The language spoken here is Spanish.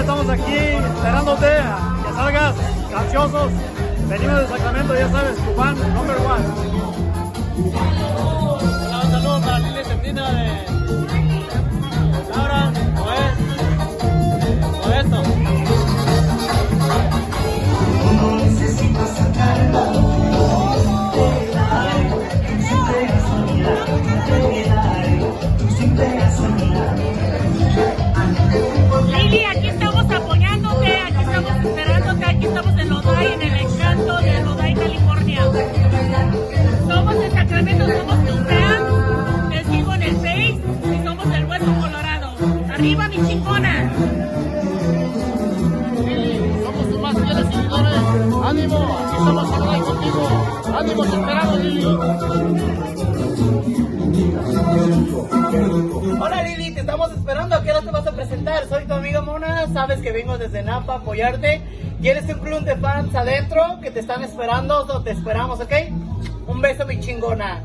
estamos aquí esperándote a que salgas ansiosos. Venimos de Sacramento, ya sabes, fan number one. Estamos en Lodai, en el encanto de Lodai, California. Somos de Sacramento, somos tu fan, te sigo en el Face y somos del Hueso Colorado. ¡Arriba, mi chingona! Somos tus más fieles seguidores. Ánimo, aquí estamos ahora contigo. Ánimo, te esperamos, Lili. Hola Lili, te estamos esperando. ¿A qué hora te vas a presentar? Soy tu amiga Mona. Sabes que vengo desde Napa a apoyarte. Y eres un club de fans adentro que te están esperando. te esperamos, ¿ok? Un beso, mi chingona.